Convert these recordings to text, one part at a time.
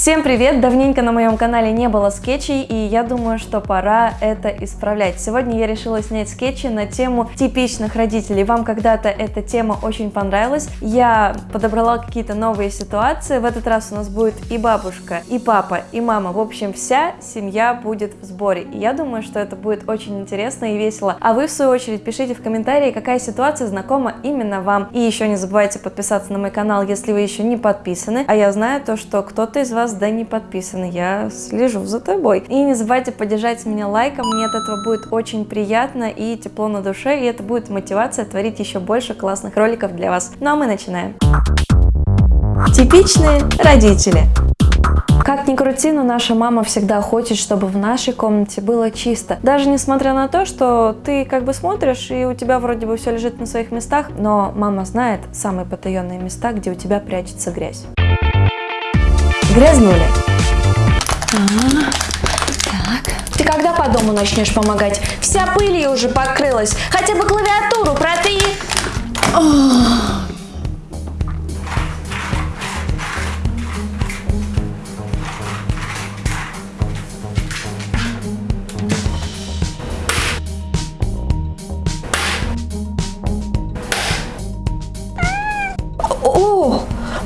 Всем привет! Давненько на моем канале не было скетчей, и я думаю, что пора это исправлять. Сегодня я решила снять скетчи на тему типичных родителей. Вам когда-то эта тема очень понравилась. Я подобрала какие-то новые ситуации. В этот раз у нас будет и бабушка, и папа, и мама. В общем, вся семья будет в сборе. И я думаю, что это будет очень интересно и весело. А вы, в свою очередь, пишите в комментарии, какая ситуация знакома именно вам. И еще не забывайте подписаться на мой канал, если вы еще не подписаны. А я знаю то, что кто-то из вас вас, да, не подписаны. Я слежу за тобой. И не забывайте поддержать меня лайком. Мне от этого будет очень приятно и тепло на душе. И это будет мотивация творить еще больше классных роликов для вас. Ну а мы начинаем. Типичные родители. Как ни крути, но наша мама всегда хочет, чтобы в нашей комнате было чисто. Даже несмотря на то, что ты как бы смотришь, и у тебя вроде бы все лежит на своих местах, но мама знает самые потаенные места, где у тебя прячется грязь грязнули. А, так. Ты когда по дому начнешь помогать? Вся пыль уже покрылась. Хотя бы клавиатуру протри. Ох.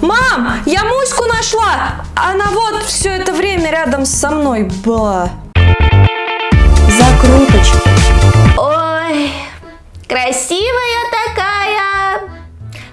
Мам, я Муську нашла! Она вот все это время рядом со мной была. Закруточки. Ой, красивая такая,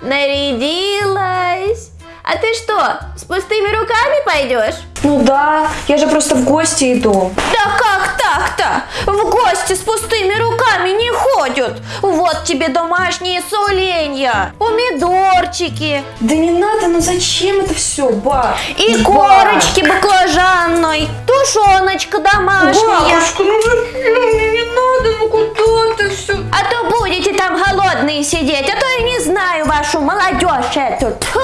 нарядилась. А ты что, с пустыми руками пойдешь? Ну да, я же просто в гости иду. Да как так-то? В гости с пустыми руками не ходят. Вот тебе домашние соленья, помидорчики. Да не надо, ну зачем это все, ба? И ба. корочки баклажанной, тушеночка домашняя. Бабушка, ну зачем? Не надо, ну куда ты все? А то будете там голодные сидеть, а то я не знаю вашу молодежь эту. Тьфу.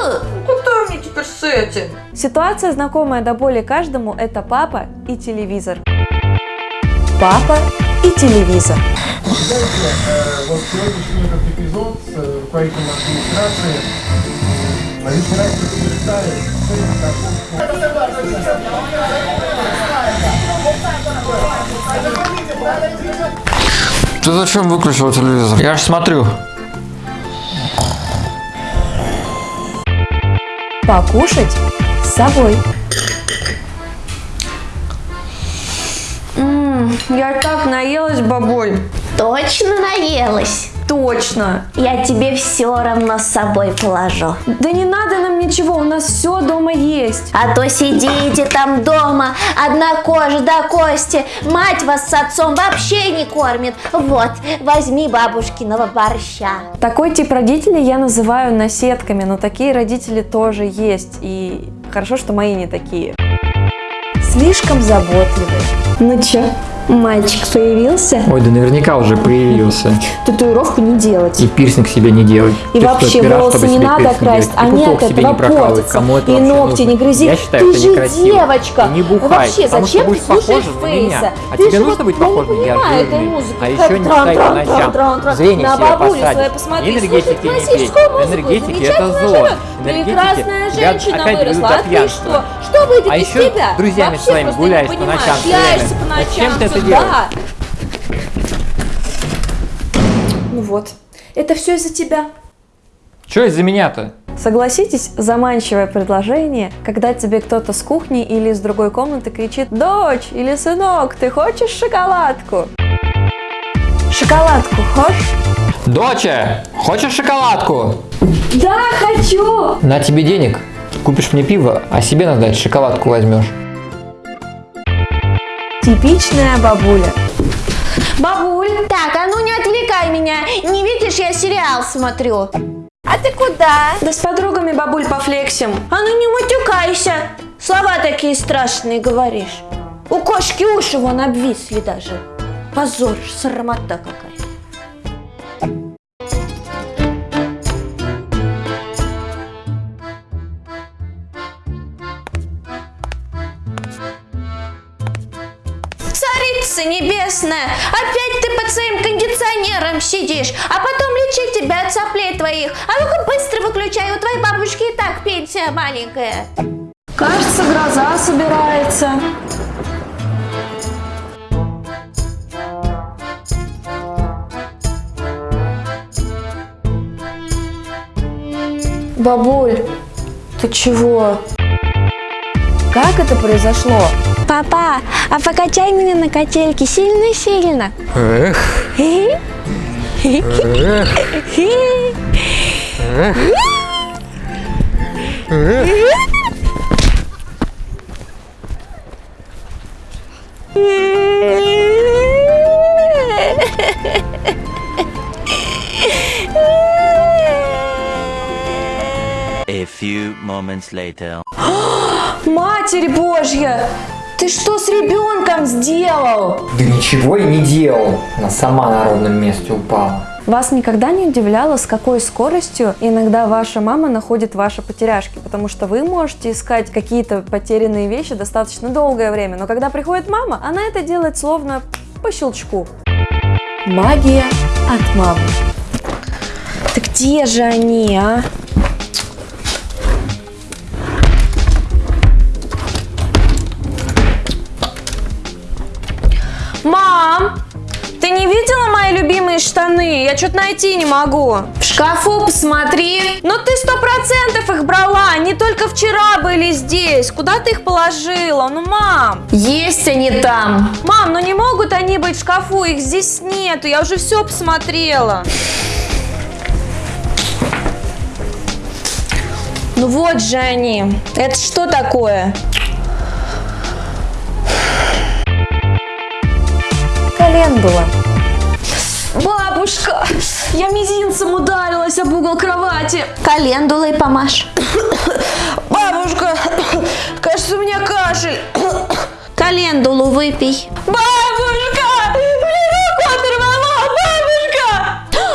Куда мне теперь с этим? Ситуация, знакомая до боли каждому, это папа и телевизор. Папа и телевизор. Знаете, вот сегодняшний этот эпизод с руководителем администрации лишний раз подтверждает Ты зачем выключил телевизор? Я же смотрю. Покушать с собой. Я так наелась, бабуль. Точно наелась? Точно. Я тебе все равно с собой положу. Да не надо нам ничего, у нас все дома есть. А то сидите там дома, одна кожа до кости. Мать вас с отцом вообще не кормит. Вот, возьми бабушкиного борща. Такой тип родителей я называю наседками, но такие родители тоже есть. И хорошо, что мои не такие. Слишком заботливые. Ну чё, Мальчик появился? Ой, да наверняка уже появился. Татуировку не делать. И пирсинг себе не делать. И Ты вообще что, волосы не надо красить, а нет, этого портится. И ногти не грызи. Я считаю, Ты же девочка. Не бухай, вообще, зачем ты слушаешь Фейса? А тебе нужно быть похожим? Я жирный. А еще не встать по ночам. Зрение себе посадить. Энергетики не пей. Энергетики это зло. Прекрасная женщина выросла. А ты что? Что выйдет а из тебя? А друзьями своими гуляешь по ночам. Гуляешься по ночам. Зачем ты это делаешь? Ну вот, это все из-за тебя. Что из-за меня-то? Согласитесь, заманчивое предложение, когда тебе кто-то с кухни или из другой комнаты кричит «Дочь или сынок, ты хочешь шоколадку?» Шоколадку хочешь? Доча, хочешь шоколадку? Да, хочу! На тебе денег, купишь мне пиво, а себе надо дать шоколадку возьмешь. Типичная бабуля. Бабуль, так, а ну не отвлекай меня. Не видишь, я сериал смотрю. А ты куда? Да с подругами бабуль пофлексим. А ну не матюкайся. Слова такие страшные говоришь. У кошки уши вон обвисли даже. Позор, срамота какая. царица небесная, опять ты под своим кондиционером сидишь, а потом лечи тебя от соплей твоих. А ну-ка быстро выключай, у твоей бабушки и так пенсия маленькая. Кажется, гроза собирается. Бабуль, ты чего? Как это произошло? Папа, а покачай меня на качельке сильно-сильно. Эх. Эх. Эх. A few moments later. Матерь Божья! Ты что с ребенком сделал? Да ничего я не делал. Она сама на ровном месте упала. Вас никогда не удивляло, с какой скоростью иногда ваша мама находит ваши потеряшки? Потому что вы можете искать какие-то потерянные вещи достаточно долгое время, но когда приходит мама, она это делает словно по щелчку. Магия от мамы. Да где же они, а? Мам, ты не видела мои любимые штаны? Я что-то найти не могу. В шкафу посмотри. Но ты сто процентов их брала. Они только вчера были здесь. Куда ты их положила? Ну, мам. Есть они там. Мам, ну не могут они быть в шкафу. Их здесь нету. Я уже все посмотрела. Ну вот же они. Это что такое? Календула. Бабушка, я мизинцем ударилась об угол кровати. Календулой помашь. Бабушка, кажется, у меня кашель. Календулу выпей. Бабушка, мне руку оторвала, бабушка.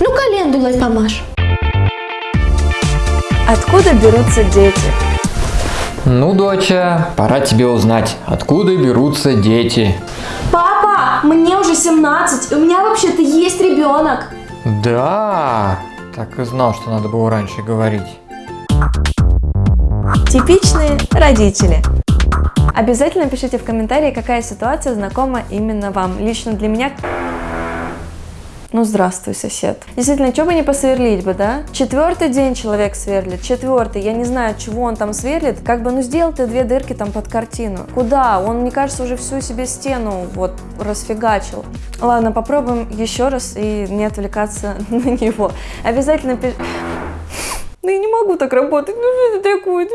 Ну, календулой помашь. Откуда берутся дети? Ну, доча, пора тебе узнать, откуда берутся дети. Папа, мне уже 17, у меня вообще-то есть ребенок. Да, так и знал, что надо было раньше говорить. Типичные родители. Обязательно пишите в комментарии, какая ситуация знакома именно вам. Лично для меня ну, здравствуй, сосед. Действительно, что бы не посверлить бы, да? Четвертый день человек сверлит, четвертый. Я не знаю, чего он там сверлит. Как бы, ну, сделал ты две дырки там под картину. Куда? Он, мне кажется, уже всю себе стену вот расфигачил. Ладно, попробуем еще раз и не отвлекаться на него. Обязательно. Ну я не могу так работать, ну что это такое?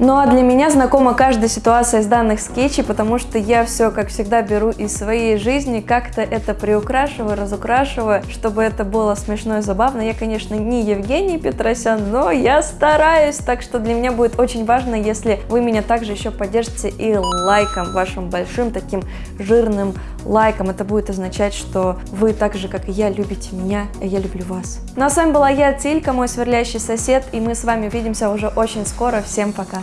Ну а для меня знакома каждая ситуация из данных скетчей, потому что я все, как всегда, беру из своей жизни, как-то это приукрашиваю, разукрашиваю, чтобы это было смешно и забавно. Я, конечно, не Евгений Петросян, но я стараюсь, так что для меня будет очень важно, если вы меня также еще поддержите и лайком, вашим большим таким жирным лайком. Это будет означать, что вы так же, как и я, любите меня, и я люблю вас. Ну а с вами была я, Тилька, мой сверлящий сосед, и мы с вами увидимся уже очень скоро. Всем пока!